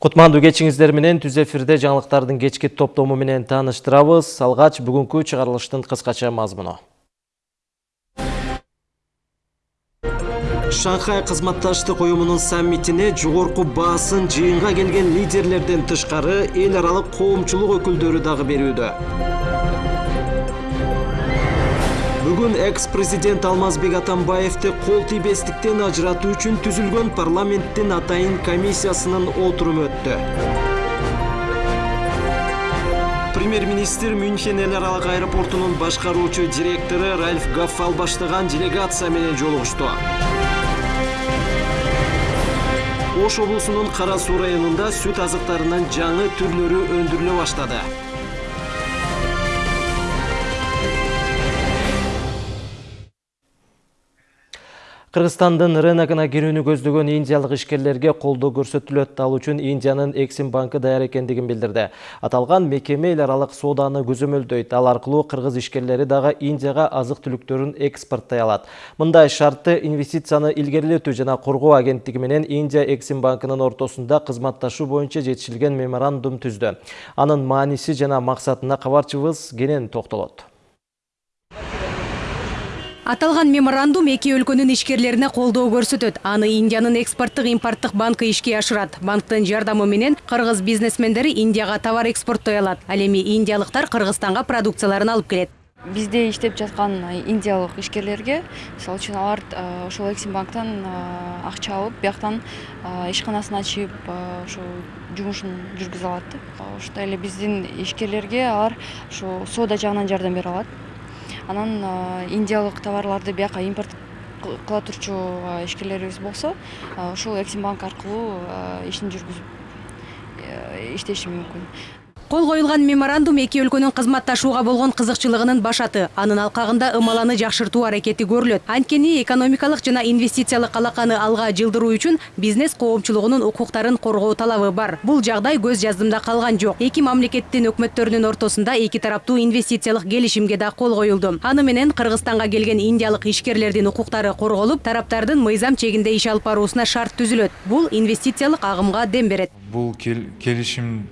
Кутмандуу кечиңиздер менен түз эфирде жаңылыктардын кечки топтому менен тааныштырабыз. Алгач бүгүнкү чыгарылыштын кыскача мазмуну. Шанхай кызматташтык уюмунун саммитине жогорку баасын жыйынга келген лидерлерден тышкары эл аралык коомчулук өкүлдөрү дагы берүүдө. Бүгін экс-президент Алмазбек Атамбаевты кол тийбестиктен ажыратуу үчүн түзүлгөн парламенттин атайын комиссиясынын отуруму өттү. Премьер-министр Мюнхен эл аралык аэропортунун башкаруучу директору Ральф Гаффал баштаган делегация менен жолугушту. Ош облусунун Кара Суу районунда сүт азыктарынын жаңы түрлөрү өндүрүлө баштады. Кыргызстандын рыногуна кирүүнү көздөгөн индиялык ишкерлерге колдоо көрсөтүлөт. Ал үчүн Индиянын Эксим банкы даяр экендигин билдирди. Аталган мекеме эл аралык сооданы көзөмөлдөйт. Ал аркылуу кыргыз ишкерлери дагы Индияга азык-түлүктөрүн экспорттой алат. Мындай шартты инвестицияны илгерилетүү жана коргоо агенттиги менен Индия Эксим банкынын ортосунда кызматташуу боюнча жетишилген меморандум түздү. Анын мааниси жана максатына кабарчыбыз кенен токтолот. Аталган меморандум эки өлкөнүн ишкерлерине колдоо көрсөтөт. Аны Индиянын экспорттук импорттук банкы ишке ашырат. Банктын жардамы менен кыргыз бизнесмендери Индияга товар экспорттой алат. Ал эми индиялыктар Кыргызстанга продукцияларын алып келет. бизде иштеп жаткан индиялык ишкерлерге мисалы үчүн алар ошол эксим банктан акча алып бияктан ишканасын ачып ошо жумушун жүргүзө алат ишкерлерге алар ошо соода жагынан жардам бере анан индиялык товарларды бияка импорт кыла турчу ишкерлерибиз болсо ушул эксим банк аркылуу ишин жүргүзүп э, иштеши мүмкүн Кол коюлган меморандум эки өлкөнүн кызматташууга болгон кызыкчылыгынын башаты. Анын алкагында ымаланы жакшыртуу аракети көрүлөт. Анткени экономикалык жана инвестициялык алаканы алга жылдыруу үчүн бизнес коомчулугунун укуктарын коргоо талабы бар. Бул жагдай көз жаздымда калган жок. Эки мамлекеттин өкмөттөрүнүн ортосунда эки тараптуу инвестициялык келишимге да кол коюлду. Аны менен Кыргызстанга келген индиялык ишкерлердин укуктары корголуп, тараптардын мыйзам чегинде иш алып баруусуна шарт түзүлөт. Бул инвестициялык агымга дем берет. Бул келишим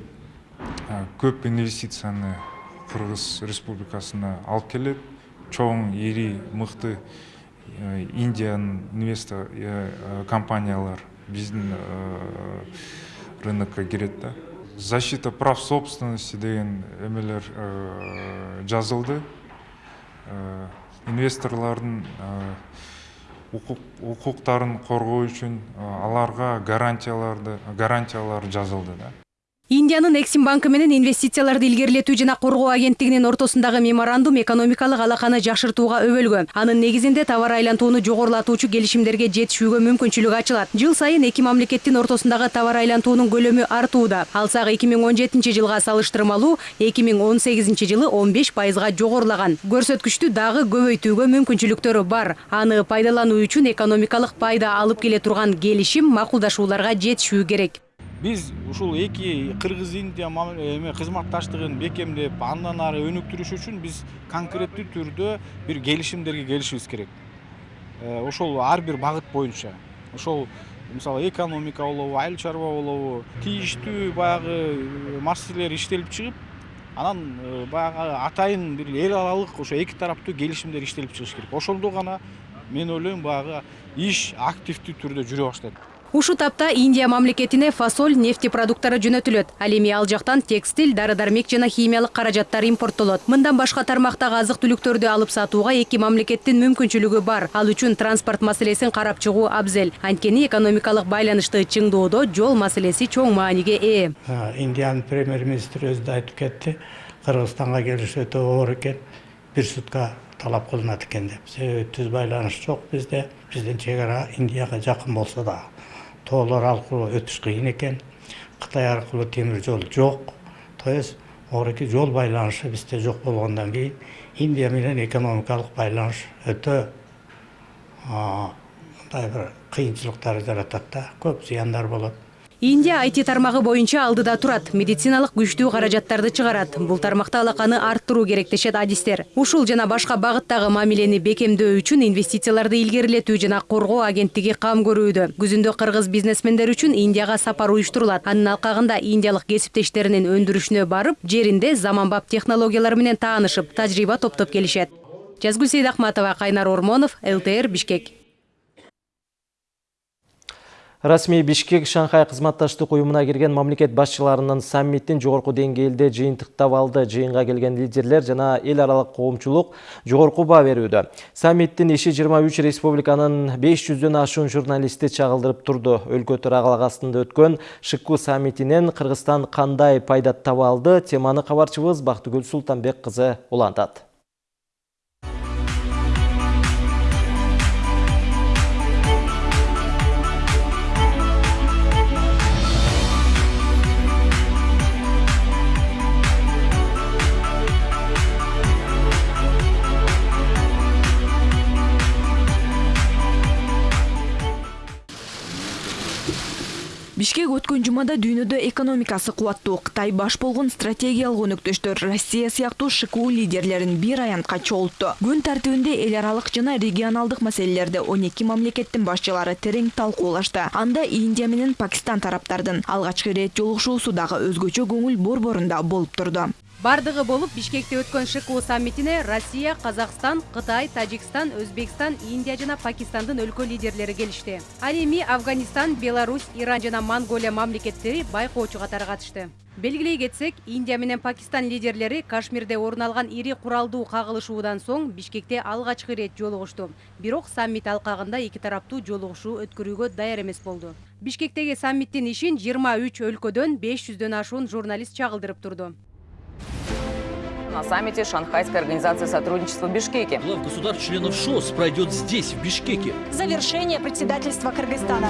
көп инвестицияны кыргыз республикасына алып келет чоң ири мыкты индиянын инвестор компаниялар биздин рынокко кирет да. Защита прав собственности деген эмелер жазылды. Инвесторлордун укуктарын коргоо үчүн аларга гарантияларды гарантиялар жазылды да. Индиянын Эксим банкы менен инвестицияларды илгерилетүү жана коргоо агенттигинин ортосундагы меморандум экономикалык алаканы жакшыртууга өбөлгөн. Анын негизинде товар айлантууну жогорулатуучу келишимдерге жетишүүгө мүмкүнчүлүк ачылат. Жыл сайын эки мамлекеттин ортосундагы товар айлантуунун көлөмү артууда. Алсак 2017 жылга салыштырмалуу 2018 жылы 15 пайызга жогорулаган. Көрсөткүчтү дагы көбөйтүүгө мүмкүнчүлүктөрү бар. Аны пайдалануу үчүн экономикалык пайда алып келе турган келишим макулдашууларга жетишүү керек биз ушул эки кыргыз индия эме кызматташтыгын бекемдеп андан ары өнүктүрүш үчүн биз конкреттүү түрдө бир келишимдерге келишибиз керек. Э, ошол ар бир багыт боюнча. Ошол мисалы экономика болобу айыл чарба болобу тийиштүү баягы э, маселелер иштелип чыгып анан э, баягы атайын бир эл аралык ошо эки тараптуу келишимдер иштелип чыгыш керек. Ошондо гана мен ойлойм баягы иш активдүү түрдө жүрө баштайт. Ушу тапта Индия мамлекетине фасоль нефти продукттары жөнөтүлөт. Ал эми ал жактан текстиль, дары-дармек жана химиялык каражаттар импорттолот. Мындан башка тармактагы азык-түлүктөрдү алып сатууга эки мамлекеттин мүмкүнчүлүгү бар. Ал үчүн транспорт маселесин карап чыгуу абзел. Анткени экономикалык байланышты чыңдоодо жол маселеси чоң мааниге ээ. Индиянын премьер-министри өзү да айтып кетти. Кыргызстанга келиш өтө оор экен. Бир сутка талап кылынат экен деп. Себеби түз байланыш жок бизде. Биздин чек ара Индияга жакын болсо да тоолор аркылуу өтүш кыйын экен. Кытай аркылуу темир жол жок. То есть жол байланышы бизде жок болгондон кийин индия менен экономикалык байланыш өтө мындай бир кыйынчылыктар жаратат да. Көп зыяндар болот. Индия IT тармагы боюнча алдыда турат. Медициналык күчтүү каражаттарды чыгарат. Бул тармакта алаканы арттыруу керек дешет адистер. Ушул жана башка багыттагы мамилени бекемдөө үчүн инвестицияларды илгерилетүү жана коргоо агенттиги кам көрүүдө. Күзүндө кыргыз бизнесмендер үчүн индияга сапар уюштурулат. Анын алкагында индиялык кесиптештеринин өндүрүшүнө барып жеринде заманбап технологиялар менен таанышып тажрыйба топтоп келишет. Жазгүл сейдахматова кайнар ормонов лтр бишкек Расмий Бишкек Шанхай кызматташтык уюмуна кирген мамлекет башчыларынын саммиттин жогорку деңгээлде жыйынтыктап алды. Жыйынга келген лидерлер жана эл аралык коомчулук жогорку баа берүүдө. Саммиттин иши 23 республиканын 500дөн ашуун журналисти чагылдырып турду. Өлкө төрагылыгы астында өткөн ШКУ саммитинен Кыргызстан кандай пайда таба алды? Теманы кабарчыбыз Бактыгүл Султанбек кызы улантат. Бишкек өткөн жумада дүйнөдө экономикасы кубаттуу кытай баш болгон стратегиялык өнөктөштөр россия сыяктуу шку лидерлерин бир аянтка чогултту күн тартибинде эл аралык жана регионалдык маселелерди он эки мамлекеттин башчылары терең талкуулашты. Анда индия менен пакистан тараптардын алгачкы ирет жолугушуусу дагы өзгөчө көңүл борборунда болуп турду бардыгы болуп бишкекте өткөн шку саммитине россия казакстан кытай тажикстан өзбекстан индия жана пакистандын өлкө лидерлери келишти. Ал эми афганистан беларусь иран жана монголия мамлекеттери байкоочу катары катышты белгилей кетсек индия менен пакистан лидерлери кашмирде орун алган ири куралдуу кагылышуудан соң бишкекте алгачкы ирет жолугушту. Бирок саммит алкагында эки тараптуу жолугушуу өткөрүүгө даяр эмес болду. Бишкектеги саммиттин ишин жыйырма үч өлкөдөн беш жүздөн ашуун журналист чагылдырып турду. На саммите Шанхайской организации сотрудничества в Бишкеке. Глав государств-членов ШОС пройдет здесь, в Бишкеке. Завершение председательства Кыргызстана.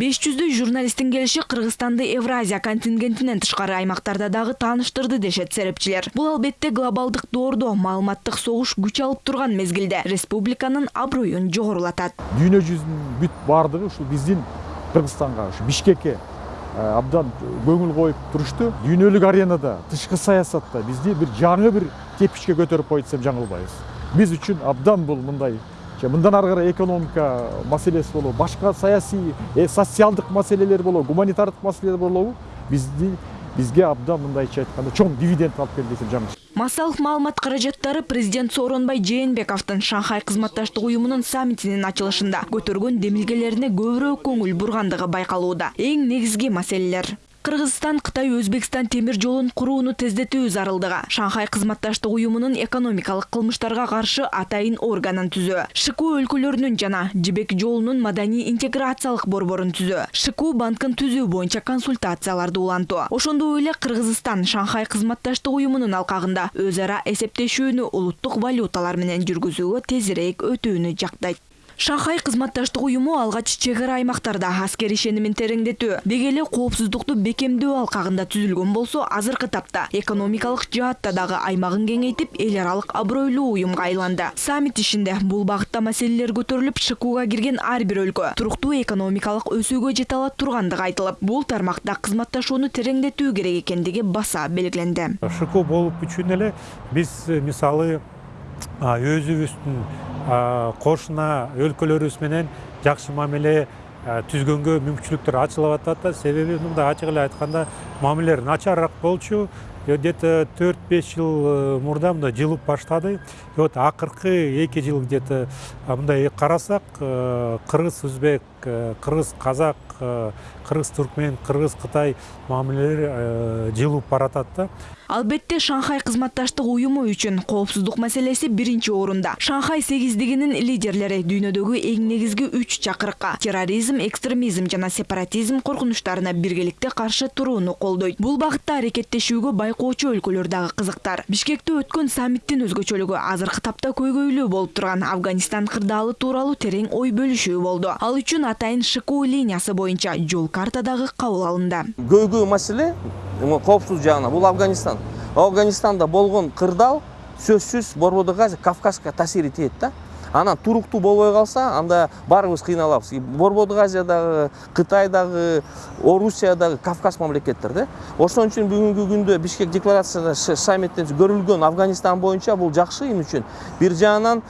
Беш жүздөй журналисттин келиши кыргызстанды евразия контингентинен тышкары аймактарда дагы тааныштырды дешет серепчилер бул албетте глобалдык доордо маалыматтык согуш күч алып турган мезгилде республиканын аброюн жогорулатат дүйнө жүзүнүн бүт баардыгы ушул биздин кыргызстанга ушу бишкекке абдан көңүл коюп турушту дүйнөлүк аренада тышкы саясатта бизди бир жаңы бир тепкичке көтөрүп койду десем жаңылбайбыз биз үчүн абдан бул мындай мындан ары экономика маселеси болобу башка саясий социалдык маселелер болобу гуманитардык маселелер болобу бизди бизге абдан мындайча айтканда чоң дивиденд алып келди десем жаңылыш массалык маалымат каражаттары президент сооронбай жээнбековдун шанхай кызматташтык уюмунун саммитинин ачылышында. Көтөргөн демилгелерине көбүрөөк көңүл бургандыгы байкалууда эң негизги маселелер кыргызстан кытай өзбекстан темир жолун курууну тездетүү зарылдыгы шанхай кызматташтык уюмунун экономикалык кылмыштарга каршы атайын органын түзөө шку өлкөлөрүнүн жана жибек жолунун маданий интеграциялык борборун түзөө шку банкын түзүү боюнча консультацияларды улантуу. Ошондой эле кыргызстан шанхай кызматташтык уюмунун алкагында өз ара эсептешүүнү улуттук валюталар менен жүргүзүүгө тезирээк өтүүнү жактайт шанхай кызматташтык уюму алгач чек ара аймактарда аскер ишенимин тереңдетүү деги эле коопсуздукту бекемдөө алкагында түзүлгөн болсо азыркы тапта экономикалык жаатта дагы аймагын кеңейтип эл аралык абройлуу уюмга айланды. Саммит ишинде бул багытта маселелер көтөрүлүп шкуга кирген ар бир өлкө туруктуу экономикалык өсүүгө жете ала тургандыгы айтылып бул тармакта кызматташууну тереңдетүү керек экендиги баса белгиленди шку болуп үчүн эле биз мисалы өзүбүздүн кошуна өлкөлөрүбүз менен жакшы мамиле түзгөнгө мүмкүнчүлүктөр ачылып атат да себеби мындай ачык эле айтканда мамилелер начарыраак болчу. Где то төрт беш жыл мурда мындай жылып баштады. И вот акыркы эки жыл где то мындай карасак кыргыз өзбек кыргыз казак кыргыз туркмен кыргыз кытай мамилелер жылып баратат да. Албетте шанхай кызматташтык уюму үчүн коопсуздук маселеси биринчи орунда. Шанхай сегиздигинин лидерлери дүйнөдөгү эң негизги үч чакырыкка терроризм экстремизм жана сепаратизм коркунучтарына биргеликте каршы турууну колдойт. Бул багытта аракеттешүүгө байкоочу өлкөлөр дагы кызыктар. Бишкекте өткөн саммиттин өзгөчөлүгү азыркы тапта көйгөйлүү болуп турган афганистан кырдаалы тууралуу терең ой бөлүшүү болду. Ал үчүн атайын шку линиясы боюнча жол карта дагы кабыл алынды. Көйгөй маселе коопсуздук жагынан бул афганистан афганистанда болгон кырдаал сөзсүз борбордук азия кавказга таасири тиет да. Анан туруктуу болбой калса анда баарыбыз кыйналабыз борбордук азиядагы кытайдагы орусиядагы кавказ мамлекеттер да ошон үчүн бүгүнкү күндө бишкек декларацияда саммиттен көрүлгөн афганистан боюнча бул жакшы эмне үчүн бир жагынан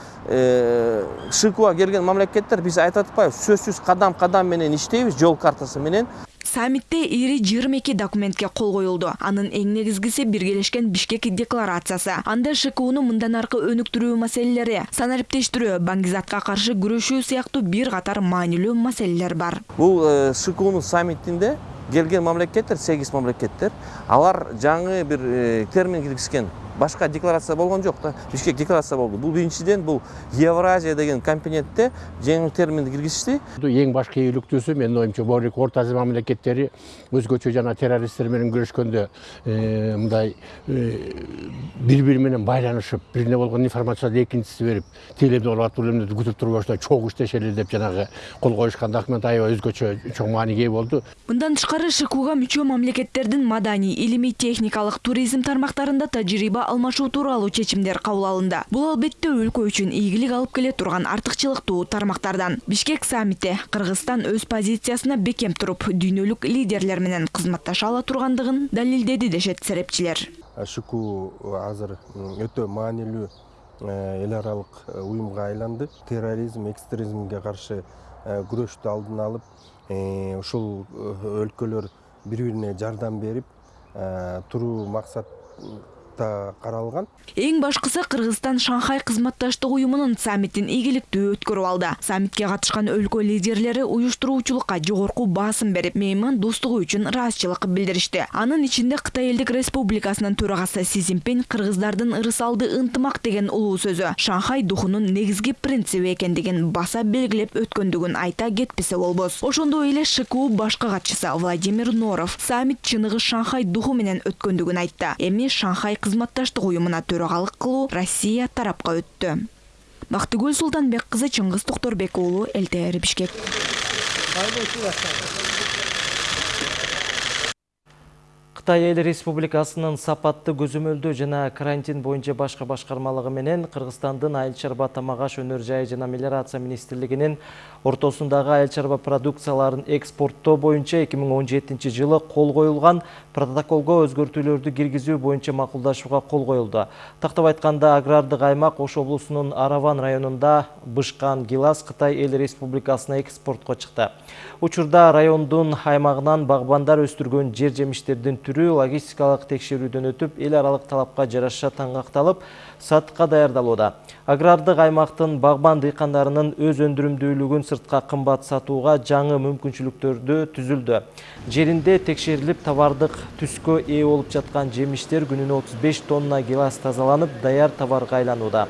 шкга келген мамлекеттер биз айтып атпайбыз сөзсүз кадам кадам менен иштейбиз жол картасы менен. Саммитте ири жыйырма эки документке кол коюлду. Анын эң негизгиси биргелешкен бишкек декларациясы. Анда шкунун мындан аркы өнүктүрүү маселелери. Санариптештирүү баңгизатка каршы күрөшүү сыяктуу бир катар маанилүү маселелер бар. Бул шкунун саммитинде келген мамлекеттер сегиз мамлекеттер. Алар жаңы бир термин киргизген. Башка декларация болгон жок да бишкек декларация болду бул биринчиден бул евразия деген компонентте жаңы терминди киргизишти эң башкы ийгиликтүүсү менин оюмча могу орто азия мамлекеттери өзгөчө жана террористтер менен күрөшкөндө мындай бири бири менен байланышып бирине болгон информацияны экинчиси берип тиги эле болуп атып бул эмнеди күтүп турбаштай чогуу иштешели деп жанагы кол коюшкан документ аябай өзгөчө чоң мааниге ээ болду. Мындан тышкары шкуга мүчө мамлекеттердин маданий илимий техникалык туризм тармактарында тажрыйба алмашуу тууралуу чечимдер кабыл алынды. Бул албетте өлкө үчүн ийгилик алып келе турган артыкчылыктуу тармактардан бишкек саммити кыргызстан өз позициясына бекем туруп дүйнөлүк лидерлер менен кызматташа ала тургандыгын далилдеди дешет серепчилер шку азыр өтө маанилүү эл аралык айланды терроризм экстремизмге каршы күрөштү алдын алып ушул өлкөлөр бири бирине жардам берип туруу максатта каралган эң башкысы кыргызстан шанхай кызматташтык уюмунун саммитин ийгиликтүү өткөрүп алды. Саммитке катышкан өлкө лидерлери уюштуруучулукка жогорку баасым берип мейман достугу үчүн ыраазычылык билдиришти анын ичинде кытай элдик республикасынын төрагасы си цзиньпин кыргыздардын ырыс алды ынтымак деген улуу сөзү шанхай духунун негизги принциби экендигин баса белгилеп өткөндүгүн айта кетпесе болбос ошондой эле шку башкы катчысы владимир норов саммит чыныгы шанхай духу менен өткөндүгүн айтты. Эми шанхай кызматташтык уюмуна төрагалык кылуу россия тарапка өттү. Бактыгүл султанбек кызы чыңгыз токторбек уулу ЛТР бишкек. Қытай эл республикасынын сапатты көзөмөлдөө жана карантин боюнча башка башкармалыгы менен Кыргызстандын айыл чарба тамак аш өнөр жайы жана мелиорация министрлигинин ортосундагы айыл чарба продукцияларын экспорттоо боюнча 2017 жылы кол коюлган протоколго өзгөртүүлөрдү киргизүү боюнча макулдашууга кол коюлду. Тактап айтканда агрардык аймак Ош облусунун Араван районунда бышкан гилас Кытай эл республикасына экспортко чыкты. Учурда райондун аймагынан багбандар өстүргөн жер жемиштердин түрү логистикалык текшерүүдөн өтүп, эл аралык талапка жараша таңгакталып, сатыкка даярдалууда. Агрардык аймактын багбан дыйкандарынын өз өндүрүмдүүлүгүн сыртка кымбат сатууга жаңы мүмкүнчүлүктөрдү түзүлдү. Жеринде текшерилип товардык түскө ээ болуп жаткан жемиштер күнүнө 35 тонна гилас тазаланып, даяр товарга айланууда.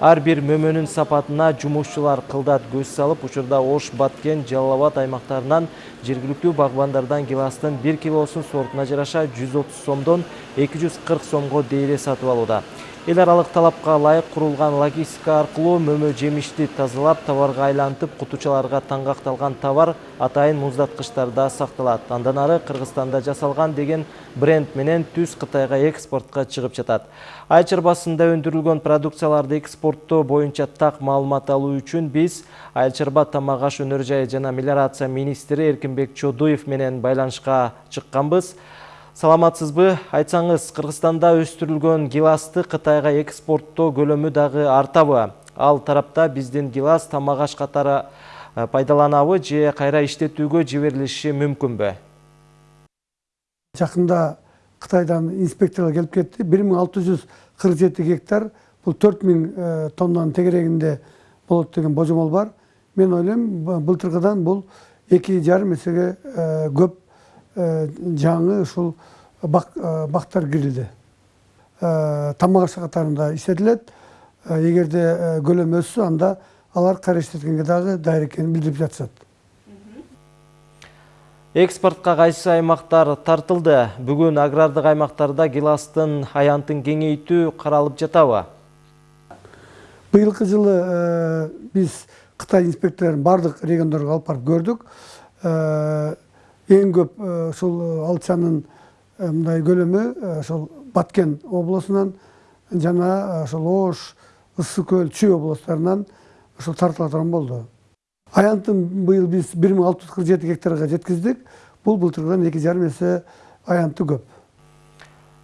Ар бир мөмөнүн сапатына жумушчулар кылдат көз салып, учурда Ош, Баткен, Жалал Абад аймактарынан жергиликтүү багбандардан гиластын 1 килосун сортуна жараша 130 сомдон 240 сомго дейре сатып алууда. Эл аралык талапка ылайык курулган логистика аркылуу мөмө жемишти тазалап, товарга айлантып, кутучаларга таңгакталган товар атайын муздаткычтарда сакталат. Андан ары Кыргызстанда жасалган деген бренд менен түз Кытайга экспортко чыгып жатат. Айыл чарбасында өндүрүлгөн продукцияларды экспорттоо боюнча так маалымат алуу үчүн биз айыл чарба тамак аш өнөр жайы жана мелиорация министри Эркинбек Чодуев менен байланышка чыкканбыз. Саламатсызбы? Айтсаңыз, Кыргызстанда өстүрүлгөн гиласты Кытайга экспорттоо көлөмү дагы артабы? Ал тарапта биздин гилас тамак катары пайдаланабы же кайра иштетүүгө жиберилиши мүмкүнбү? Жакында Кытайдан инспекторлор келип кетти. 1647 гектар, бул 4000 тоннанын тегерегинде болот деген божомол бар. Мен ойлойм, былтыркыдан бул 2,5 эсеге көп жаңы ушул бактар кирилди тамак ашы катарында иштетилет эгерде өссө анда алар кайра иштеткенге дагы даяр экенин билдирип жатышат Экспортқа кайсы аймақтар тартылды. Бүгін агрардық аймақтарда гиластын аянтын кеңейтүү қаралып жатабы? Быйылкы жылы биз Кытай инспекторлорун бардык региондорго алып барып көрдүк. Эң көп ушул алчанын мындай көлөмү ошол Баткен облусунан жана ошол Ош, Ысык көл, Чүй облустарынан ошол тартыла турган болду. Аянтын быйыл биз 1647 гектарга жеткиздик. Бул былтыргыдан 2,5 эсе аянты көп.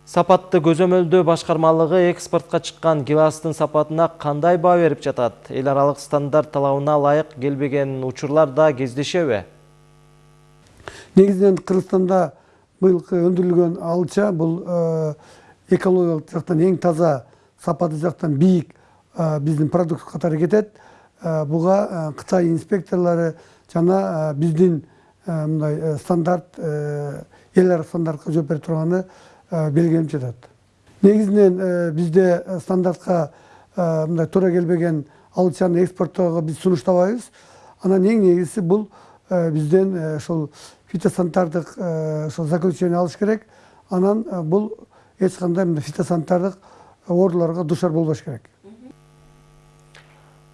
Сапатты көзөмөлдөө башкармалыгы экспортко чыккан гиластын сапатына кандай баа берип жатат? Эл аралык стандарт талабына ылайык келбеген учурлар да кездешеби? Негизинен Кыргызстанда быйылкы өндүрүлгөн алча бул экологиялык жактан эң таза, сапаты жактан бийик биздин продукт катары кетет. Буга Кытай инспекторлору жана биздин мындай стандарт эл аралык стандартка жооп бере турганы белгиленип жатат. Негизинен бизде стандартка мындай туура келбеген алчаны экспорттоого биз сунуштабайбыз. Анан эң негизгиси бул бизден ошол фитосанитардык ошол заключение алыш керек. Анан бул эч кандай фитосанитардык ооруларга душар болбош керек.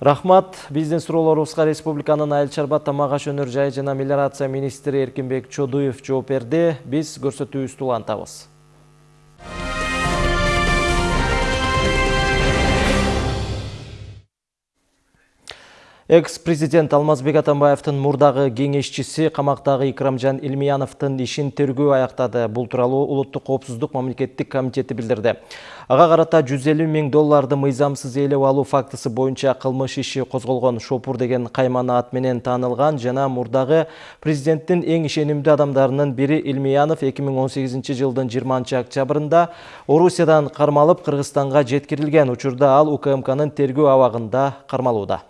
Рахмат, биздин суроолорубузга республиканын айыл чарба тамак аш өнөр жайы жана мелиорация министри Эркинбек Чодуев жооп берди. Биз көрсөтүүбүздү улантабыз. Экс-президент Алмазбек Атамбаевтың мурдагы кеңешчиси камактагы Икрамжан Илмияновдун ишин тергөө аяктады. Бул тууралуу Улуттук коопсуздук мамлекеттик комитети билдирди. Ага карата 150 миң долларды мыйзамсыз ээлеп алуу фактысы боюнча кылмыш иши козголгон. Шопур деген каймана ат менен таанылган жана мурдагы президенттин эң ишенимдүү адамдарынын бири Илмиянов 2018 жылдын 20 октябрында Орусиядан кармалып Кыргызстанга жеткирилген. Учурда ал УКМКнын тергөө абагында кармалууда.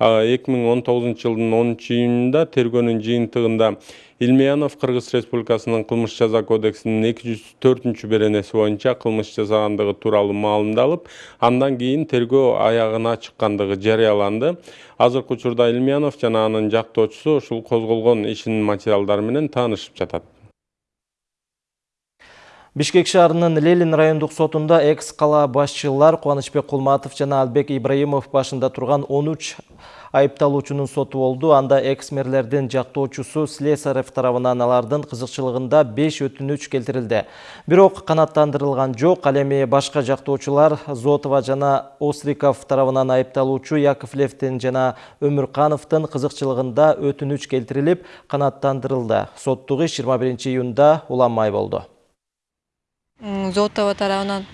2019 жылдын 10 июнунда тергөөнүн жыйынтыгында Илмиянов Кыргыз Республикасынын кылмыш жаза кодексинин 204 беренеси боюнча кылмыш жасагандыгы тууралуу маалымдалып, андан кийин тергөө аягына чыккандыгы жарыяланды. Азыркы учурда Илмиянов жана анын жактоочусу ушул козголгон ишинин материалдары менен таанышып жатат. Бишкек шаарынын Ленин райондук сотунда экс кала башчылар Кубанычбек Кулматов жана Албек Ибраимов башында турган 13 айыпталуучунун соту болду. Анда экс-мерлердин жактоочусу Слесарев тарабынан алардын кызыкчылыгында 5 өтүнүч келтирилди. Бирок канаттандырылган жок. Ал эми башка жактоочулар Зотова жана Остриков тарабынан айыпталуучу Яковлевдин жана Өмүркановдун кызыкчылыгында өтүнүч келтирилип, канаттандырылды. Соттук иш 21 июнда уланмай болду. Зотова тарабынан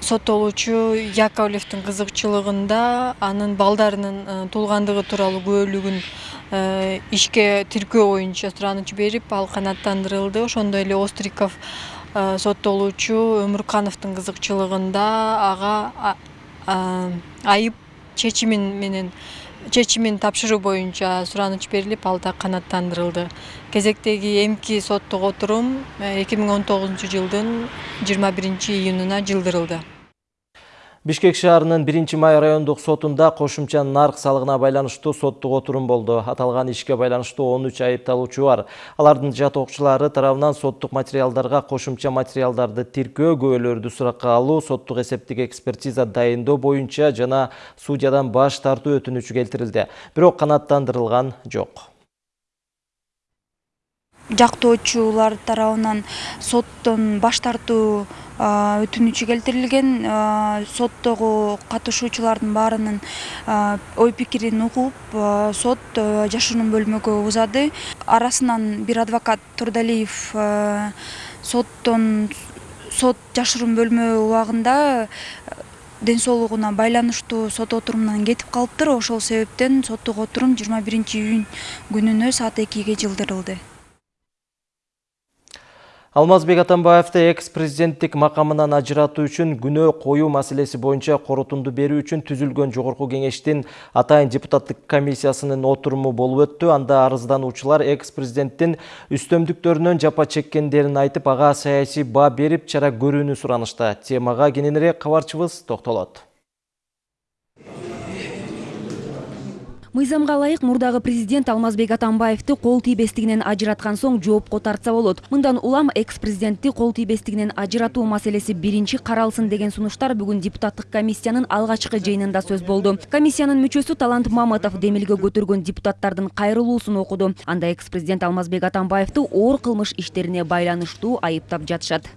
соттолуучу Яковлевдин кызыкчылыгында анын балдарынын туулгандыгы тууралуу күбөлүгүн ишке тиркөө боюнча сураныч берип, ал канааттандырылды. Ошондой эле Остриков соттолуучу Өмүркановдун кызыкчылыгында ага айып чечимин менен чечимин тапшыруу боюнча сураныч берилип, ал да канааттандырылды. Кезектеги эмки соттук отурум 2019 жылдын 21 июнуна жылдырылды. Бишкек шаарынын 1 май райондук сотунда кошумча нарк салыгына байланыштуу соттук отурум болду. Аталган ишке байланыштуу 13 айыпталуучу бар. Алардын жатоокчулары тарабынан соттук материалдарга кошумча материалдарды тиркөө, күбөлөрдү суракка алуу, соттук эсептик экспертиза дайындоо боюнча жана судьядан баш тартуу өтүнүчү келтирилди. Бирок канааттандырылган жок. жактоочулар тарабынан соттон баш тартуу өтүнүчү келтирилген соттогу катышуучулардын баарынын ой пикирин угуп сот жашыруун бөлмөгө узады. Арасынан бир адвокат турдалиев соттон сот жашыруун бөлмө убагында ден соолугуна байланыштуу сот отурумунан кетип калыптыр. Ошол себептен соттук отурум жыйырма биринчи июнь күнүнө саат экиге жылдырылды Алмазбек Атамбаевты экс-президенттик макамынан ажыратуу үчүн күнөө коюу маселеси боюнча корутунду берүү үчүн түзүлгөн жогорку кеңештин атайын депутаттык комиссиясынын отуруму болуп өттү. Анда арыздануучулар экс-президенттин үстөмдүктөрүнөн жапа чеккендерин айтып, ага саясий баа берип, чара көрүүнү суранышты. Темага кененирээк кабарчыбыз токтолот. Мыйзамга ылайык мурдагы президент алмазбек атамбаевди кол тийбестигинен ажыраткан соң жоопко тартса болот. Мындан улам экс президентти кол тийбестигинен ажыратуу маселеси биринчи каралсын деген сунуштар бүгүн депутаттык комиссиянын алгачкы жыйынында сөз болду. Комиссиянын мүчөсү талант маматов демилге көтөргөн депутаттардын кайрылуусун окуду. Анда экс президент алмазбек атамбаевди оор кылмыш иштерине байланыштуу айыптап жатышат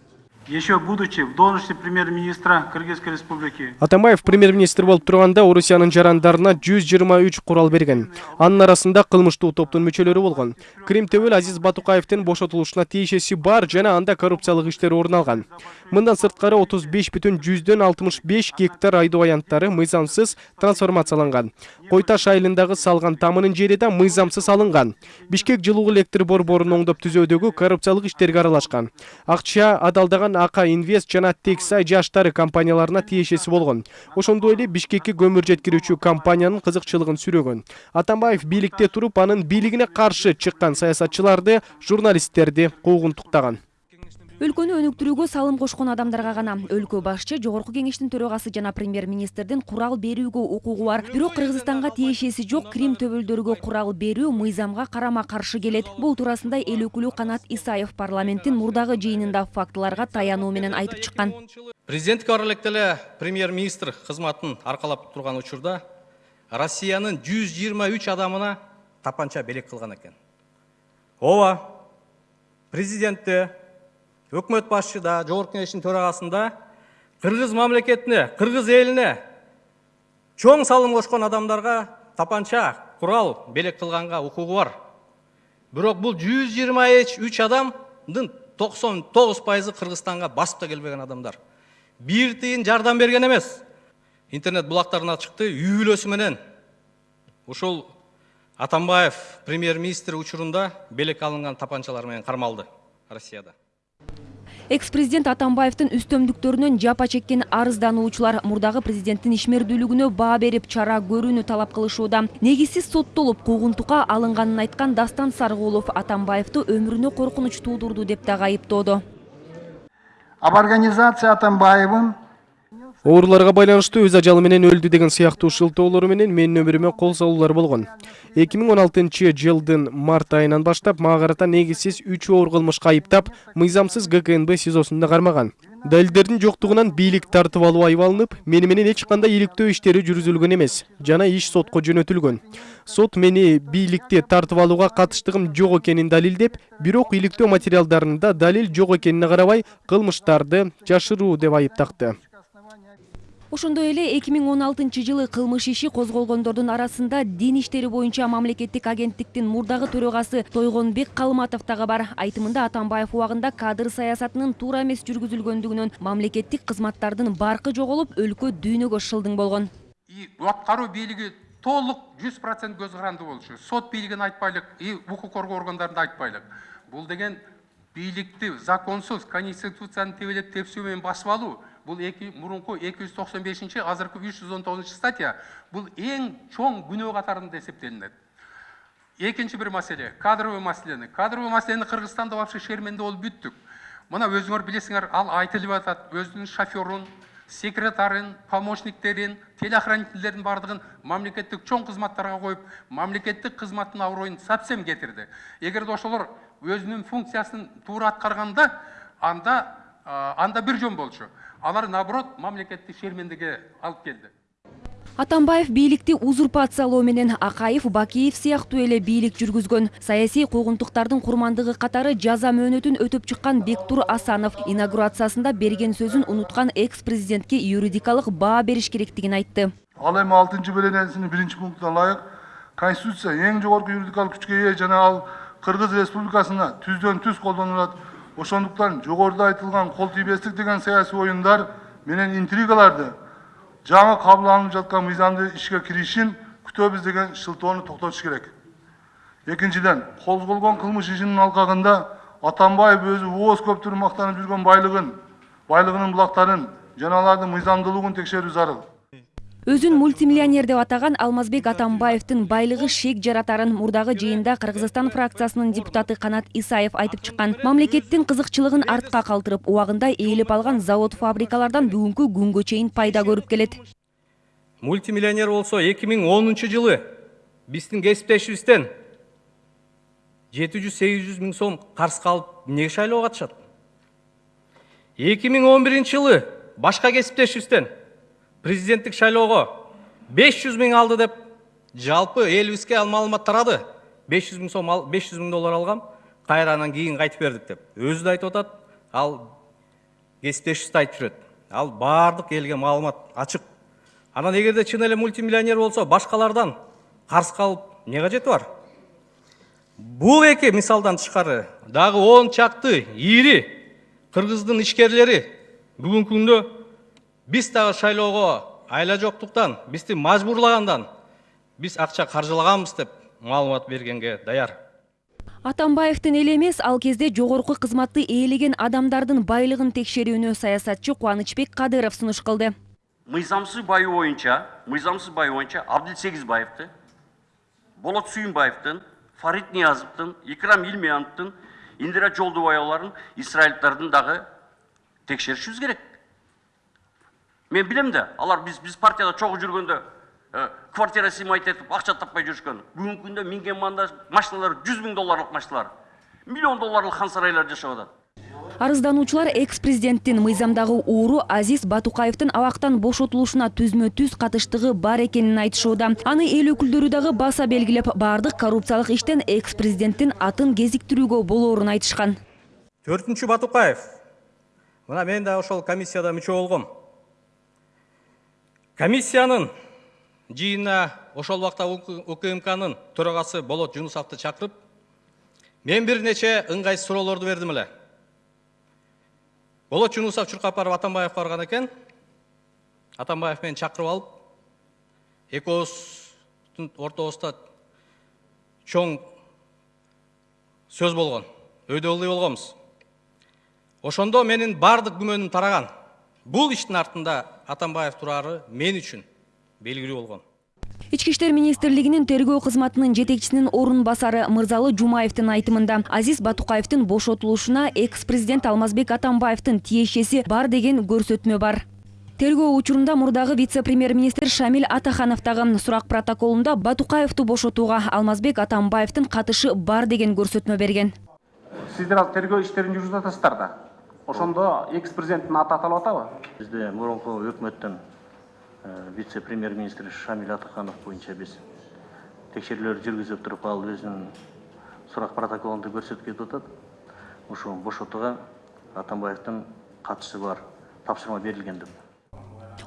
еще будучи в должности премьер-министра Кыргызской республики. Атамбаев премьер-министр болуп турганда Орусиянын жарандарына 123 курал берген. Анын арасында кылмыштуу топтун мүчөлөрү болгон. Крим төбөл Азиз Батукаевдин бошотулушуна тиешеси бар жана анда коррупциялык иштер орун алган. Мындан сырткары 35 бүтүн 65 гектар айдоо аянттары мыйзамсыз трансформацияланган. Кой Таш айылындагы салган тамынын жери да мыйзамсыз алынган. Бишкек жылуу электр борборун оңдоп түзөөдөгү коррупциялык иштерге аралашкан. Акча адалдаган АК Инвест жана Тексай жаштары компанияларына тиешеси болгон. Ошондой эле Бишкекке көмүр жеткирүүчү компаниянын кызыкчылыгын сүрөгөн. Атамбаев бийликте туруп, анын бийлигине каршы чыккан саясатчыларды, журналисттерди куугунтуктаган. Өлкөнү өнүктүрүүгө салым кошкон адамдарга гана. Өлкө башчы жогорку кеңештин төрагасы жана премьер министрдин курал берүүгө укугу бар. Бирок кыргызстанга тиешеси жок крим төбөлдөргө курал берүү мыйзамга карама каршы келет. Бул туурасында эл өкүлү канат исаев парламенттин мурдагы жыйынында фактыларга таянуу менен айтып чыккан. Президенттикке бара электе эле премьер министр кызматын аркалап турган учурда россиянын жүз жыйырма үч адамына тапанча белек кылган экен. Ооба өкмөт башчыда жогорку кеңештин төрагасында кыргыз мамлекетине кыргыз элине чоң салым кошкон адамдарга тапанча курал белек кылганга укугу бар. Бирок үч адамдын токсон тогуз пайызы кыргызстанга басып да келбеген адамдар. Бир тыйын жардам берген эмес интернет булактарына чыкты үй бүлөсү менен ушул атамбаев премьер министр учурунда белек алынган тапанчалар менен кармалды россияда. Экс президент атамбаевдин үстөмдүктөрүнөн жапа чеккен арыздануучулар мурдагы президенттин ишмердүүлүгүнө баа берип чара көрүүнү талап кылышууда. Негизсиз соттолуп куугунтукка алынганын айткан дастан саркулов атамбаевди өмүрүнө коркунуч туудурду деп дагы айыптоодо об организации Атамбаевым Ооруларга байланыштуу өз ажалы менен өлдү деген сыяктуу шылтоолору менен менин өмүрүмө кол салуулар болгон. 2016 жылдын март айынан баштап мага карата негизсиз 3 оор кылмышка айыптап, мыйзамсыз ГКНБ СИЗОсунда кармаган. Далилдердин жоктугунан бийлик тартып алуу айып алынып, мени менен эч кандай иликтөө иштери жүргүзүлгөн эмес жана иш сотко жөнөтүлгөн. Сот мени бийликти тартып алууга катыштыгым жок экенин далилдеп, бирок иликтөө материалдарында далил жок экенине карабай, кылмыштарды жашыруу деп айыптакты. Ошондой эле эки миң он алтынчы жылы кылмыш иши козголгондордун арасында дин иштери боюнча мамлекеттик агенттиктин мурдагы төрагасы тойгонбек калматов дагы бар. Айтымында атамбаев убагында кадр саясатынын туура эмес жүргүзүлгөндүгүнөн мамлекеттик кызматтардын баркы жоголуп өлкө дүйнөгө шылдың болгон. И аткаруу бийлиги толук жүз процент көз каранды болушу. Сот бийлигин айтпайлык и укук коргоо органдарын айтпайлык. Бул деген бийликти законсуз конституцияны тебелеп тепсүү менен басып алуу бешинчи азыркы үч жүз он тогузунчу статья бул эң чоң күнөө катарында эсептелинет экинчи бир маселе кадровый маселени кадровый маселени кыргызстанда вообще шерменде болуп бүттүк мына өзүңөр билесиңер ал айтылып атат өзүнүн шоферун секретарын помощниктерин телеохранительдерин баардыгын мамлекеттик чоң кызматтарга коюп мамлекеттик кызматтын аброюн совсем кетирди эгерде ошолор өзүнүн функциясын туура аткарганда анда анда бир жөн болчу алар наоборот мамлекетти шермендеге алып келди. Атамбаев бийликти узурпациялоо менен акаев бакиев сыяктуу эле бийлик жүргүзгөн. Саясий куугунтуктардын курмандыгы катары жаза мөөнөтүн өтөп чыккан бектур асанов инаугурациясында берген сөзүн унуткан экс президентке юридикалык баа бериш керектигин айтты. Ал эми алтынчы беренесинин биринчи пунктуна ылайык конституция эң жогорку юридикалык күчкө ээ жана ал кыргыз республикасына түздөн түз колдонулат. Ошондуктан жогоруда айтылган кол тийбестик деген саясий оюндар менен интригаларды жаңы кабыл алынып жаткан мыйзамды ишке киришин күтөбүз деген шылтоону токтотуш керек. Экинчиден козголгон кылмыш ишинин алкагында атамбаев өзү ооз көптүр мактанып жүргөн байлыгын байлыгынын булактарын жана алардын мыйзамдуулугун текшерүү зарыл. Өзүн мультимиллионер деп атаган алмазбек атамбаевдин байлыгы шек жаратарын мурдагы жыйында кыргызстан фракциясынын депутаты канат исаев айтып чыккан. Мамлекеттин кызыкчылыгын артка калтырып убагында ээлеп алган завод фабрикалардан бүгүнкү күнгө чейин пайда көрүп келет. Мультимиллионер болсо 2010 жылы биздин кесиптешибизден 700-800 миң сом карыз калып эмнеге шайлоого катышат 2011 жылы башка кесиптешибизден президенттик шайлоого 500 миң алды деп жалпы ал маалымат тарады. 500 миң сом 500 миң доллар алгам кайра анан кийин кайтып бердик деп. Өзү да айтып атат ал кесиптешибиз да айтып жүрөт ал баардык элге маалымат ачык анан эгерде чын эле мультимиллионер болсо башкалардан карыз калып эмне кажети бар? Бул эки мисалдан тышкары дагы он чакты ири кыргыздын ишкерлери бүгүнкү күндө биз дагы шайлоого айла жоктуктан бизди мажбурлагандан биз акча каржылаганбыз деп маалымат бергенге даяр. Атамбаевдин эле эмес ал кезде жогорку кызматты ээлеген адамдардын байлыгын текшерүүнү саясатчы кубанычбек кадыров сунуш кылды. Мыйзамсыз байы боюнча мыйзамсыз байы боюнча абдил сегизбаевди болот сүйүнбаевдин фарид ниязовдун икрам илмияновдун индира жолдубаеваларын исраилдардын дагы текшеришибиз керек. Мен билем да алар биз биз партияда чогуу жүргөндө квартира сыймайт этип акча таппай жүрүшкөн бүгүнкү күндө минген машиналар жүз миң долларлык машиналар миллион долларлык хан сарайларда жашап атат арыздануучулар экс президенттин мыйзамдагы ууру азиз батукаевдин абактан бошотулушуна түзмө түз катыштыгы бар экенин айтышууда. Аны эл өкүлдөрү дагы баса белгилеп баардык коррупциялык иштен экс президенттин атын кезиктирүүгө болоорун айтышкан. Төртүнчү батукаев. Мына мен да ошол комиссияда мүчө болгом комиссиянын жыйынына ошол убакта укмкнын төрагасы болот жунусовду чакырып мен бир нече ыңгайсыз суроолорду бердим эле болот жунусов чуркап барып атамбаевге барган экен. Атамбаев мени чакырып алып экөөбүздүн ортобузда чоң сөз болгон өйдө ылдый болгонбуз. Ошондо менин баардык күмөнүм тараган. Бул иштин артында атамбаев турары мен үчүн белгилүү болгон. Ички иштер министрлигинин тергөө кызматынын жетекчисинин орун басары мырзалы жумаевдин айтымында азиз батукаевдин бошотулушуна экс президент алмазбек атамбаевдин тиешеси бар деген көрсөтмө бар. Тергөө учурунда мурдагы вице премьер министр шамиль атаханов дагы сурак протоколунда батукаевду бошотууга алмазбек атамбаевдин катышы бар деген көрсөтмө берген. Сиздер ал тергөө иштерин жүргүзүп атасыздар да ошондо экс президенттин аты аталып атабы? Бизде мурунку өкмөттөн вице премьер министр шамиль атаханов боюнча биз текшерүүлөр жүргүзүп туруп ал өзүнүн сурак протоколунда көрсөтүп кетип атат. Ушул бошотууга атамбаевдин катышы бар тапшырма берилген деп.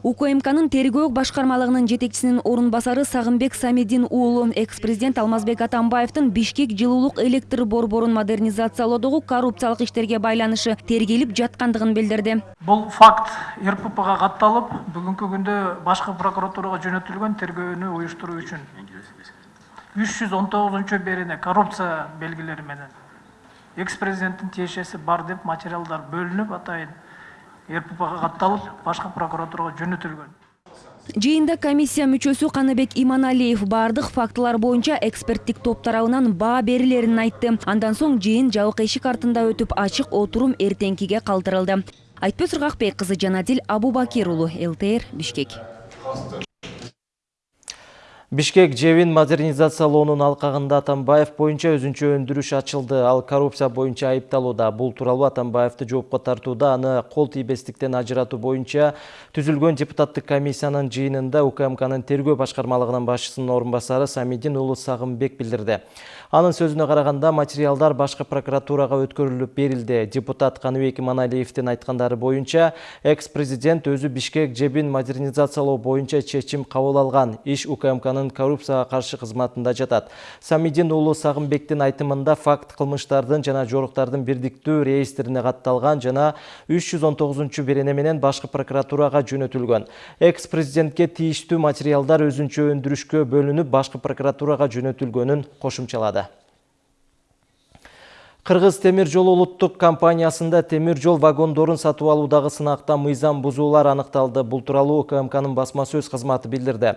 Укмкнын тергөө башкармалыгынын жетекчисинин орун басары сагынбек самидин уулу экс президент алмазбек атамбаевдин бишкек жылуулук электр борборун модернизациялоодогу коррупциялык иштерге байланышы тергелип жаткандыгын билдирди. Бул факт рппга катталып бүгүнкү күндө башкы прокуратурага жөнөтүлгөн тергөөнү уюштуруу үчүн үч жүз он тогузунчу берене коррупция белгилери менен экс президенттин тиешеси бар деп материалдар бөлүнүп атайын рппга катталып башкы прокуратурага жөнөтүлгөн жыйында комиссия мүчөсү каныбек иманалиев баардык фактылар боюнча эксперттик топ тарабынан баа берилерин айтты. Андан соң жыйын жабык эшик артында өтүп ачык отурум эртеңкиге калтырылды айтпөз ыргакбек кызы жанадил абубакир уулу лтр бишкек Бишкек жебин модернизациялоонун алкагында Атамбаев боюнча өзүнчө өндүрүш ачылды. Ал коррупция боюнча айыпталууда. Бул тууралуу Атамбаевди жоопко тартууда аны кол тийбестиктен ажыратуу боюнча түзүлгөн депутаттык комиссиянын жыйынында УКМКнын тергөө башкармалыгынын башчысынын орун басары Самидин уулу Сагынбек билдирди. Анын сөзүнө караганда материалдар башкы прокуратурага өткөрүлүп берилди. Депутат Каныбек Иманалиевдин айткандары боюнча экс-президент өзү Бишкек жебин модернизациялоо боюнча чечим кабыл алган. Иш УКМКнын коррупцияга каршы кызматында жатат. Самидин уулу Сагынбектин айтымында факт кылмыштардын жана жоруктардын бирдиктүү реестрине катталган жана 319 берене менен башкы прокуратурага жөнөтүлгөн. Экс-президентке тийиштүү материалдар өзүнчө өндүрүшкө бөлүнүп башкы прокуратурага жөнөтүлгөнүн кошумчалады. Кыргыз темир жол улуттук компаниясында темир жол вагондорун сатып алуудагы сынакта мыйзам бузуулар аныкталды. Бул тууралуу УКМКнын басма сөз кызматы билдирди.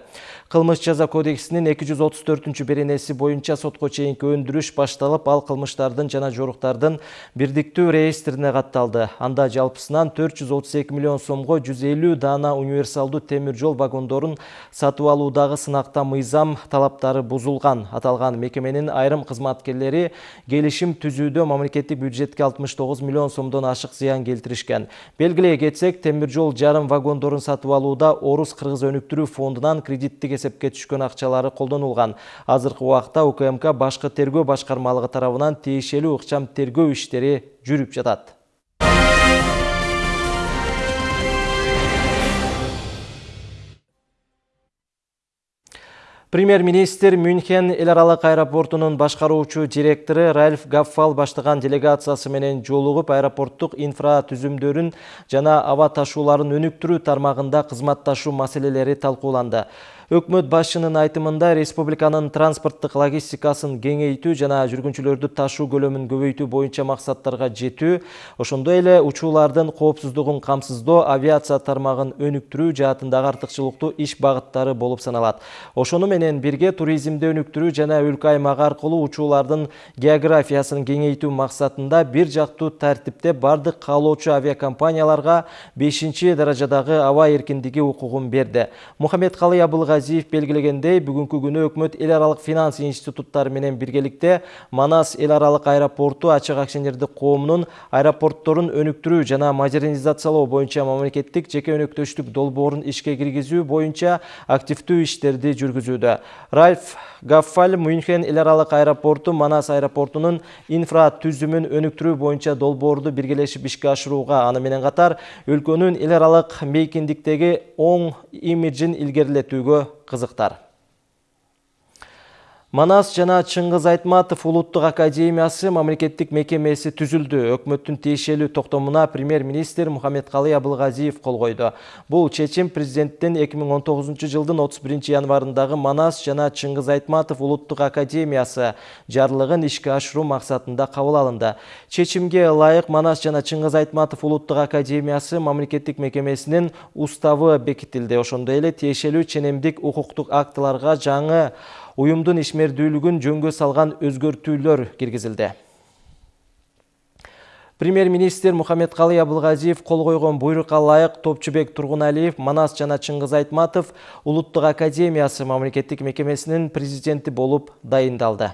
Кылмыш жаза кодексинин 234 беренеси боюнча сотко чейинки өндүрүш башталып, ал кылмыштардын жана жоруктардын бирдиктүү реестрине катталды. Анда жалпысынан 432 миллион сомго 150 даана универсалдуу темир жол вагондорун сатып алуудагы сынакта мыйзам талаптары бузулган. Аталган мекеменин айрым кызматкерлери келишим түзүүдө мамлекеттик бюджетке 69 миллион сомдон ашык зыян келтиришкен. Белгилей кетсек, темир жол жарым вагондорун сатып алууда Орус Кыргыз өнүктүрүү фондунан кредиттик эсепке түшкөн акчалары колдонулган. Азыркы убакта УКМК башкы тергөө башкармалыгы тарабынан тиешелүү ыкчам тергөө иштери жүрүп жатат. Премьер-министр Мюнхен аралык аэропортунун башкаруучу директору Ральф Гаффал баштаган делегациясы менен жолугуп аэропорттук инфра түзүмдөрүн жана аба ташууларын өнүктүрүү тармагында кызматташуу маселелери талкууланды. Өкмөт башчынын айтымында республиканын транспорттук логистикасын кеңейтүү жана жүргүнчүлөрдү ташуу көлөмүн көбөйтүү боюнча максаттарга жетүү, ошондой эле учуулардын коопсуздугун камсыздоо, авиация тармагын өнүктүрүү жаатындагы артыкчылыктуу иш багыттары болуп саналат. Ошону менен бирге туризмди өнүктүрүү жана өлкө аймак аркылуу учуулардын географиясын кеңейтүү максатында бир жактуу тартипте бардык каалоочу авиакомпанияларга 5 даражадагы аба эркиндиги укугун берди. Мухаммедкалый Абылгазиев Газиев белгилегендей, бүгүнкү күнү өкмөт эл аралык финанс институттары менен биргеликте Манас эл аралык аэропорту ачык акционердик коомунун аэропортторун өнүктүрүү жана модернизациялоо боюнча мамлекеттик жеке өнөктөштүк долбоорун ишке киргизүү боюнча активдүү иштерди жүргүзүүдө. Ральф Гаффаль Мюнхен эл аралык аэропорту Манас аэропортунун инфра түзүмүн өнүктүрүү боюнча долбоорду биргелешип ишке ашырууга, аны менен катар өлкөнүн эл аралык мейкиндиктеги оң имиджин илгерилетүүгө кызыктар. Манас жана Чыңгыз Айтматов улуттук академиясы мамлекеттик мекемеси түзүлдү. Өкмөттүн тиешелүү токтомуна премьер-министр Мухаммедкалый Абылгазиев кол койду. Бул чечим президенттин 2019 жылдын 31 январындагы Манас жана Чыңгыз Айтматов улуттук академиясы жарлыгын ишке ашыруу максатында кабыл алынды. Чечимге ылайык Манас жана Чыңгыз Айтматов улуттук академиясы мамлекеттик мекемесинин уставы бекитилди. Ошондой эле тиешелүү ченемдик укуктук актыларга жаңы уюмдун ишмердүүлүгүн жөнгө салган өзгөртүүлөр киргизилди. Премьер-министр Мухаммедкалый Абылгазиев кол койгон буйрукка ылайык Топчубек Тургуналиев Манас жана Чыңгыз Айтматов улуттук академиясы мамлекеттик мекемесинин президенти болуп дайындалды.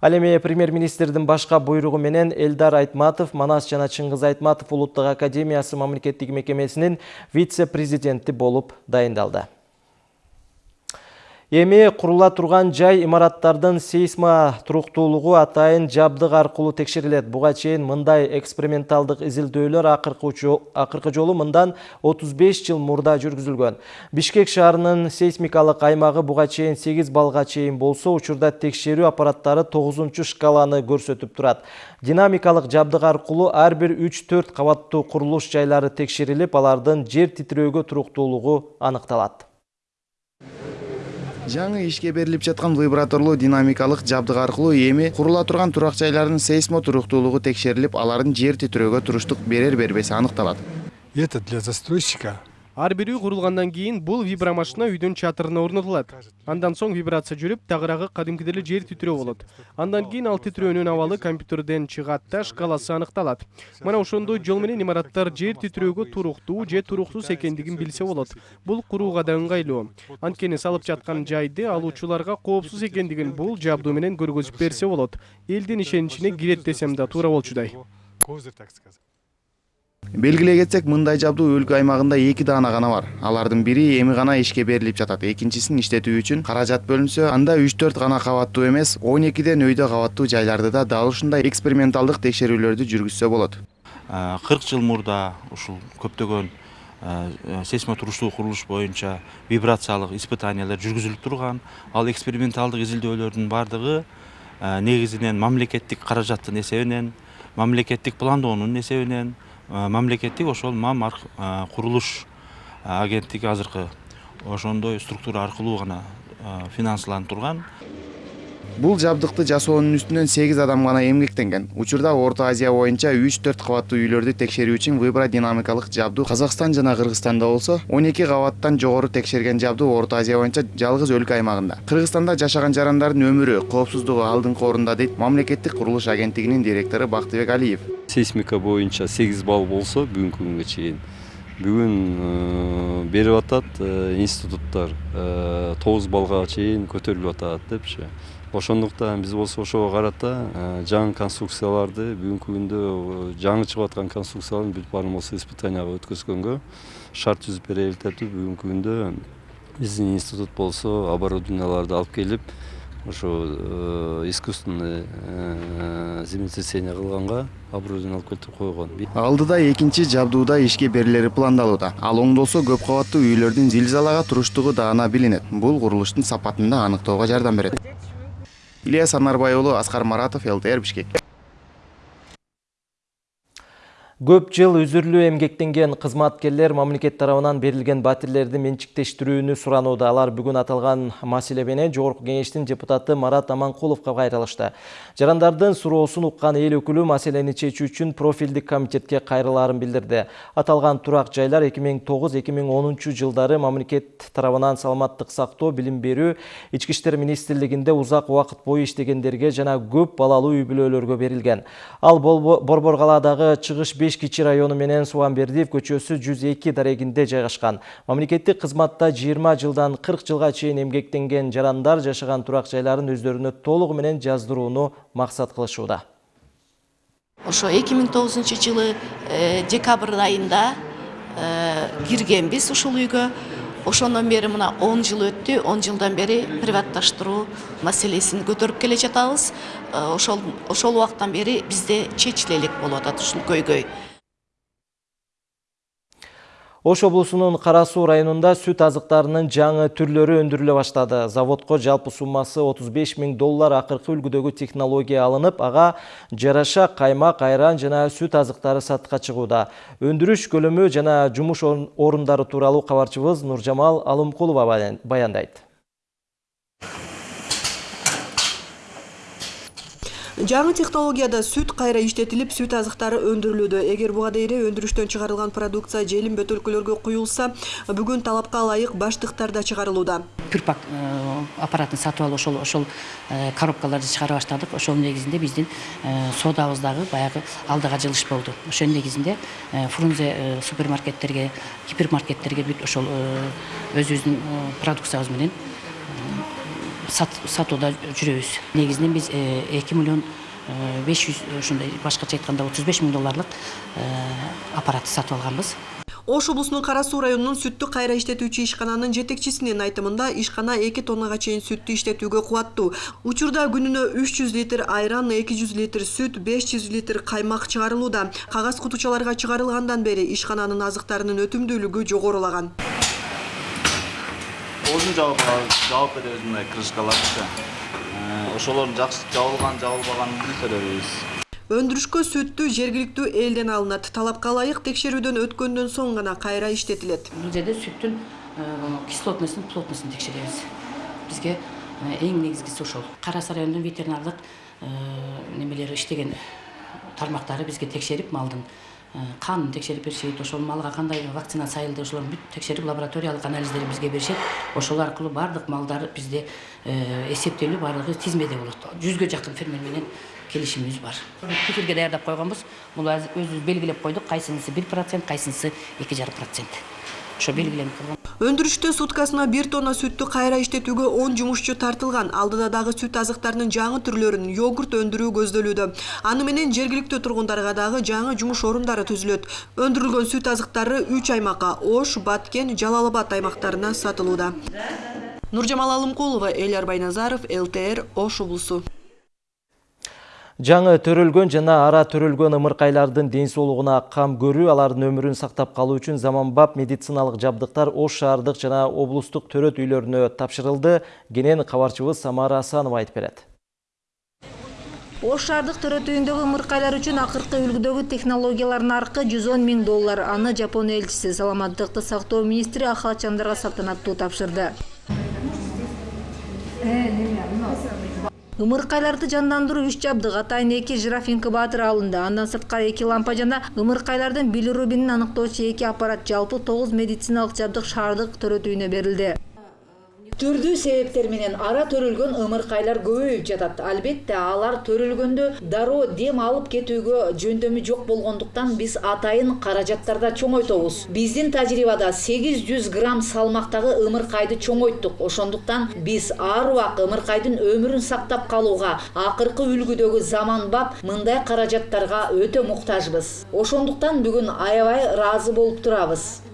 Ал эми премьер-министрдин башка буйругу менен Элдар Айтматов Манас жана Чыңгыз Айтматов улуттук академиясы мамлекеттик мекемесинин вице-президенти болуп дайындалды. Эми курула турган жай имараттардын сейсма туруктуулугу атайын жабдык аркылуу текшерилет. Буга чейин мындай эксперименталдык изилдөөлөр акыркы жолу мындан 35 жыл мурда жүргүзүлгөн. Бишкек шаарынын сейсмикалык аймагы буга чейин 8 балга чейин болсо, учурда текшерүү аппараттары 9 шкаланы көрсөтүп турат. Динамикалык жабдык аркылуу ар бир 3-4 кабаттуу курулуш жайлары текшерилип, алардын жер титирөөгө туруктуулугу аныкталат. Жаңы ишке берилип жаткан вибраторлуу динамикалык жабдык аркылуу эми курула турган турак жайлардын сейсмо туруктуулугу текшерилип алардын жер титирөөгө туруштук берер бербеси аныкталат это для застройщика ар бир үй курулгандан кийин бул вибромашина үйдүн чатырына орнотулат. Андан соң вибрация жүрүп тагыраагы кадимкидей эле жер титирөө болот. Андан кийин ал титирөөнүн абалы компьютерден чыгат да шкаласы аныкталат. Мына ошондой жол менен имараттар жер титирөөгө туруктуу же туруктуз экендигин билсе болот. Бул курууга да ыңгайлуу. Анткени салып жаткан жайды алуучуларга коопсуз экендигин бул жабдуу менен көргөзүп берсе болот. Элдин ишеничине кирет десем да туура болчудай. Белгилей кетсек мындай жабдуу өлкө аймагында эки даана гана бар. Алардын бири эми гана ишке берилип жатат. Экинчисин иштетүү үчүн каражат бөлүнсө анда үч төрт гана кабаттуу эмес он экиден өйдө кабаттуу жайларды да дал ушундай эксперименталдык текшерүүлөрдү жүргүзсө болот. Кырк жыл мурда ушул көптөгөн сейсмотуруштуу курулуш боюнча вибрациялык испытаниялар жүргүзүлүп турган. Ал эксперименталдык изилдөөлөрдүн баардыгы негизинен мамлекеттик каражаттын эсебинен мамлекеттик пландоонун эсебинен мамлекеттик ошол мам курулуш агенттиги азыркы ошондой структура аркылуу гана финансыланып турган. Бул жабдыкты жасоонун үстүнөн сегиз адам гана эмгектенген учурда орто азия боюнча үч төрт кабаттуу үйлөрдү текшерүү үчүн вибродинамикалык жабдуу казакстан жана кыргызстанда болсо он эки кабаттан жогору текшерген жабдуу орто азия боюнча жалгыз өлкө аймагында кыргызстанда жашаган жарандардын өмүрү коопсуздугу алдыңкы орунда дейт мамлекеттик курулуш агенттигинин директору бактыбек алиев. Сейсмика боюнча сегиз балл болсо бүгүнкү күнгө чейин бүгүн берип атат институттар тогуз баллга чейин көтөрүлүп атат депчи ошондуктан биз болсо ошого карата жаңы конструкцияларды бүгүнкү күндө жаңы чыгып аткан конструкциялардын бүт баарын болсо испытанияга өткөзгөнгө шарт түзүп берели деп бүгүнкү күндө биздин институт болсо оборудованияларды алып келип ошо искусственный землетрясение кылганга оборудование алып келтирип койгон алдыда экинчи жабдууда ишке берилери пландалууда ал оңдолсо көп кабаттуу үйлөрдүн зилзалага туруштугу даана билинет бул курулуштун сапатын да аныктоого жардам берет ильяс анарбай уулу аскар маратов лтр бишкек Көп жыл үзүрлүү эмгектенген кызматкерлер мамлекет тарабынан берилген батирлерди менчиктештирүүнү суранууда. Алар бүгүн аталган маселе менен Жогорку депутаты Марат Аманкуловго кайрылышты. Жарандардын суроосун уккан эл өкүлү маселени чечүү үчүн профилдик комитетке кайрылаарын билдирди. Аталган турак жайлар 2009-2010 жылдары мамлекет тарабынан саламаттык сактоо, билим берүү, ички иштер министрлигинде узак убакыт бою иштегендерге жана көп балалуу үй бүлөлөргө берилген. Ал Борбор калаадагы чыгыш 5 кичи району менен Суанбердиев көчөсү 102 дарегинде жайгашкан. Мамлекеттик кызматта 20 жылдан 40 жылга чейин эмгектенген жарандар жашаган турак жайларын өздөрүнө толугу менен жаздырууну максат кылышууда. Ошо 2009 жылы декабрь айында киргенбиз ушул үйгө. Ошондон бери мына 10 жыл өттү. 10 жылдан бери приватташтыруу маселесин көтөрүп келе жатабыз. Ошол ошол убактан бери бизде чечиле элек болуп атат ушул көйгөй. Ош облусунун Кара Суу районунда сүт азыктарынын жаңы түрлөрү өндүрүлө баштады. Заводко жалпы суммасы 35 миң доллар акыркы үлгүдөгү технология алынып, ага жараша каймак, айран жана сүт азыктары сатка чыгууда. Өндүрүш көлөмү жана жумуш орундары тууралуу кабарчыбыз Нуржамал Алымкулова баяндайт. Жаңы технологияда сүт кайра иштетилип сүт азыктары өндүрүлүүдө эгер буга дейре өндүрүштөн чыгарылган продукция желим бөтөлкөлөргө куюлса бүгүн талапка ылайык баштыктарда чыгарылууда пюрпак аппаратын сатып алып ошол ошол коробкаларды чыгара баштадык ошонун негизинде биздин соодабыз дагы баягы алдыга жылыш болду. Ошонун негизинде фрунзе супермаркеттерге гипермаркеттерге бүт ошол өзүбүздүн продукциябыз менен сатууда жүрөбүз. Негизинен биз эки миллион беш жүз ушундай башкача айтканда отуз беш миң долларлык аппаратты сатып алганбыз. Ош облусунун кара суу районунун сүттү кайра иштетүүчү ишкананын жетекчисинин айтымында ишкана эки тоннага чейин сүттү иштетүүгө кубаттуу. Учурда күнүнө үч жүз литр айран эки жүз литр сүт беш жүз литр каймак чыгарылууда. Кагаз кутучаларга чыгарылгандан бери ишкананын азыктарынын өтүмдүүлүгү жогорулаган. Озун жабып жабып беребиз мындай крышкаларды ошолордун жакшы жабылган жабылбаганын көрөбүз өндүрүшкө сүттү жергиликтүү элден алынат. Талапка ылайык текшерүүдөн өткөндөн соң гана кайра иштетилет. Бул жерде сүттүн кислотностун плотностун текшеребиз. Бизге эң негизгиси ошол. Кара суу районунун ветеринардык немелери иштеген тармактары бизге текшерип малдын. Канын текшерип беришет ошол малга кандай вакцина сайылды ошолордун бүт текшерип лабораториялык анализдерин бизге беришет. Ошол аркылуу баардык малдар бизде эсептелип баардыгы тизмеде болот. Жүзгө жакын фермер менен келишимибиз бар. Пикирге даярдап койгонбуз. Муну өзүбүз белгилеп койдук кайсынысы бир процент кайсынысы эки жарым процент. Ошо белгиленип калган өндүрүштө суткасына бир тонна сүттү кайра иштетүүгө он жумушчу тартылган. Алдыда дагы сүт азыктарынын жаңы түрлөрүн йогурт өндүрүү көздөлүүдө аны менен жергиликтүү тургундарга дагы жаңы жумуш орундары түзүлөт. Өндүрүлгөн сүт азыктары үч аймакка ош баткен жалал абад аймактарына сатылууда. Нуржамал алымкулова элияр байназаров лтр ош облусу Жаңы төрөлгөн жана ара төрөлгөн ымыркайлардын ден соолугуна кам көрүү, алардын өмүрүн сактап калуу үчүн заманбап медициналык жабдыктар Ош шаардык жана облустук төрөт үйлөрүнө тапшырылды. Кенен кабарчыбыз Самара Асанова айтып берет. Ош шаардык төрөт үйүндөгү ымыркайлар үчүн акыркы үлгүдөгү технологиялар наркы 110 миң доллар. Аны Жапон элчиси саламаттыкты сактоо министри Ахал Чандарга салтанаттуу тапшырды. Ымыркайларды жандандыруу үч жабдык. Атайын эки жираф инкубатору алынды. Андан сырткары эки лампа жана ымыркайлардын билирубинин аныктоочу эки аппарат жалпы тогуз медициналык жабдык шаардык төрөтүүнө берилди түрдүү себептер менен ара төрөлгөн ымыркайлар көбөйүп жатат. Албетте алар төрөлгөндө дароо дем алып кетүүгө жөндөмү жок болгондуктан биз атайын каражаттарда чоңойтобуз. Биздин тажрыйбада сегиз жүз грамм салмактагы ымыркайды чоңойттук ошондуктан биз ар убак ымыркайдын өмүрүн сактап калууга акыркы үлгүдөгү заманбап мындай каражаттарга өтө муктажбыз. Ошондуктан бүгүн аябай ыраазы болуп турабыз.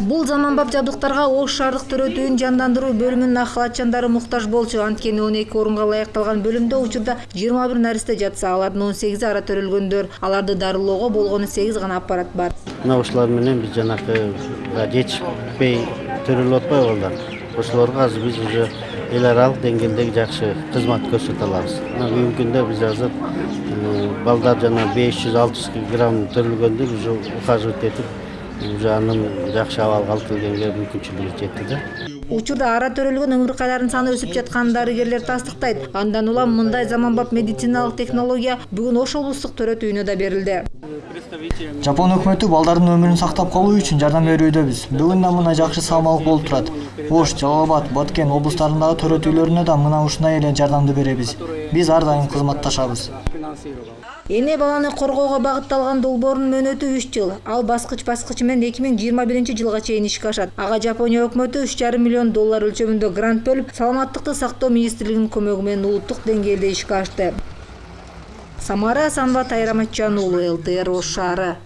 Бул заманбап жабдыктарга ош шаардык төрөтүүнүн жандандыруу бөлүмүнүн ак халатчандары муктаж болчу. Анткени он эки орунга ылайыкталган бөлүмдө учурда жыйырма бир наристе жатса алардын он сегизи ара төрөлгөндөр. Аларды дарылоого болгону сегиз гана аппарат бар. Мына ушулар менен биз жанакы жетишпей төрөлүп атпайбы балдар? Ошолорго азыр биз уже эл аралык деңгээлдеги жакшы кызмат көрсөтө алабыз. Мына бүгүнкү күндө биз азыр балдар жана беш жүз алты жүз грамм төрөлгөндө уже ухаживать этип уже анын жакшы абалга алып келгенге мүмкүнчүлүгү жетти да учурда ара төрөлгөн ымыркайлардын саны өсүп жатканын дарыгерлер тастыктайт. Андан улам мындай заманбап медициналык технология бүгүн ош облустук төрөтүүнө да берилди. Жапон өкмөтү балдардын өмүрүн сактап калуу үчүн жардам берүүдөбүз бүгүн да мына жакшы салмалык болуп турат. Ош жалал абад баткен облустарындагы төрөтүүлөрүнө да мына ушундай эле жардамды беребиз. Биз ар дайым кызматташабыз. Эне баланы коргоого багытталган долбоордун мөөнөтү үч жыл ал баскыч баскычы менен эки миң жыйырма биринчи жылга чейин ишке ашат. Ага жапония өкмөтү үч жарым миллион доллар өлчөмүндө грант бөлүп саламаттыкты сактоо министрлигинин көмөгү менен улуттук деңгээлде ишке ашты. Самара асанова тайыр аматжан уулу лтр ош шаары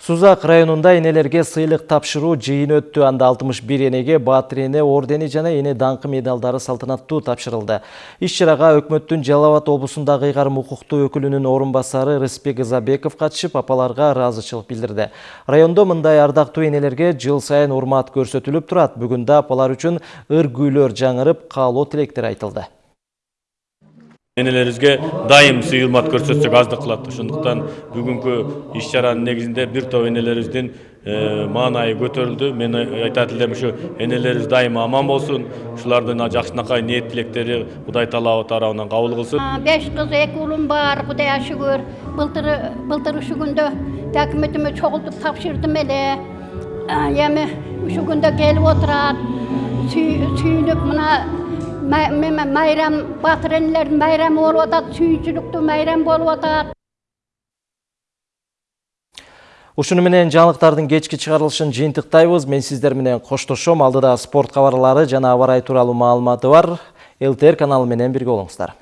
Сузак районунда энелерге сыйлык тапшыруу жыйыны өттү. Анда 61 энеге Баатыр эне ордени жана эне даңкы медалдары салтанаттуу тапшырылды. Иш чарага өкмөттүн Жалал Абад облусундагы ыйгарым укуктуу өкүлүнүн орун басары Рыспек Изабеков катышып, апаларга ыраазычылык билдирди. Райондо мындай ардактуу энелерге жыл сайын урмат көрсөтүлүп турат. Бүгүн да апалар үчүн ыр гүйлөр жаңырып, каалоо тилектер айтылды. Энелерибизге дайым сый урмат көрсөтсөк аздык кылат. Ошондуктан бүгүнкү иш чаранын негизинде бир топ энелерибиздин маанайы көтөрүлдү. Мен айтат элем ушу энелерибиз дайыма аман болсун. Ушулардын жакшынакай ниет тилектери кудай таала тарабынан кабыл кылсын. Беш кыз эки уулум бар кудайга шүгүр былтыр былтыр ушу күндө документиме чогултуп тапшырдым эле. Эми ушу күндө келип отурат сүйүнүп мына майрам батыр энелердин майрамы болуп атат сүйүүчүлүктүү майрам болуп атат Ушуну менен жаңылыктардын кечки чыгарылышын жыйынтыктайбыз. Мен сиздер менен коштошом. Алдыда спорт кабарлары жана аба ырайы тууралуу маалыматы бар. ЛТР каналы менен бирге болуңуздар.